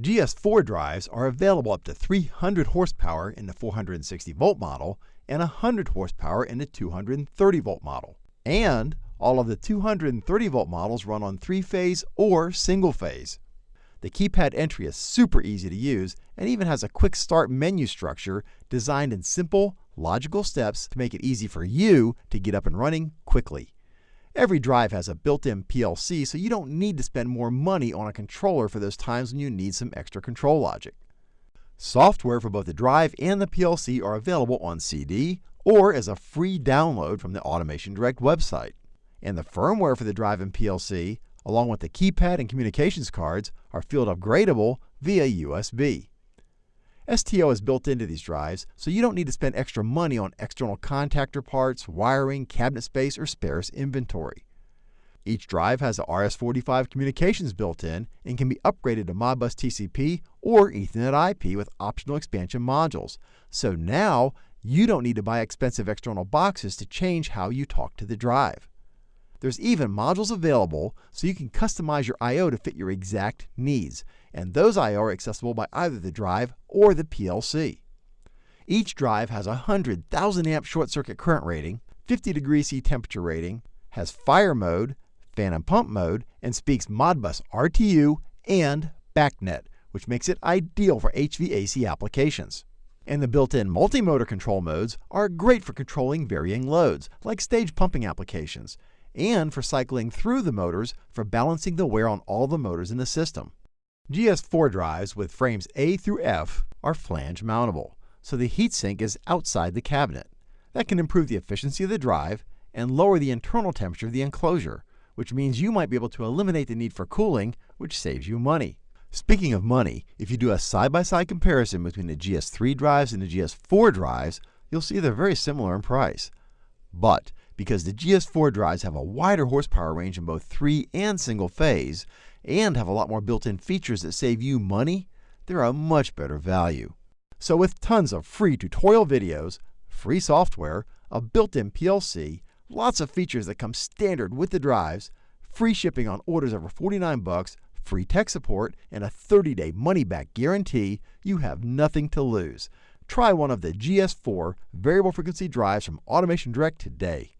GS4 drives are available up to 300 horsepower in the 460 volt model and 100 horsepower in the 230 volt model. And all of the 230 volt models run on three phase or single phase. The keypad entry is super easy to use and even has a quick start menu structure designed in simple, logical steps to make it easy for you to get up and running quickly. Every drive has a built-in PLC, so you don't need to spend more money on a controller for those times when you need some extra control logic. Software for both the drive and the PLC are available on CD or as a free download from the Automation Direct website. And the firmware for the drive and PLC, along with the keypad and communications cards, are field upgradable via USB. STO is built into these drives, so you don't need to spend extra money on external contactor parts, wiring, cabinet space, or spares inventory. Each drive has a RS-485 communications built in and can be upgraded to Modbus TCP or Ethernet IP with optional expansion modules. So now you don't need to buy expensive external boxes to change how you talk to the drive. There's even modules available so you can customize your I.O. to fit your exact needs, and those I.O. are accessible by either the drive or the PLC. Each drive has a 100,000 amp short circuit current rating, 50 degree C temperature rating, has fire mode, fan and pump mode, and speaks Modbus RTU and BACnet, which makes it ideal for HVAC applications. And the built-in multi-motor control modes are great for controlling varying loads, like stage pumping applications, and for cycling through the motors for balancing the wear on all the motors in the system. GS4 drives with frames A through F are flange mountable, so the heatsink is outside the cabinet. That can improve the efficiency of the drive and lower the internal temperature of the enclosure, which means you might be able to eliminate the need for cooling, which saves you money. Speaking of money, if you do a side-by-side -side comparison between the GS3 drives and the GS4 drives, you'll see they're very similar in price. But because the GS4 drives have a wider horsepower range in both three and single phase, and have a lot more built-in features that save you money, they're a much better value. So with tons of free tutorial videos, free software, a built-in PLC, lots of features that come standard with the drives, free shipping on orders over 49 bucks, free tech support, and a 30-day money-back guarantee, you have nothing to lose. Try one of the GS4 variable frequency drives from Automation Direct today.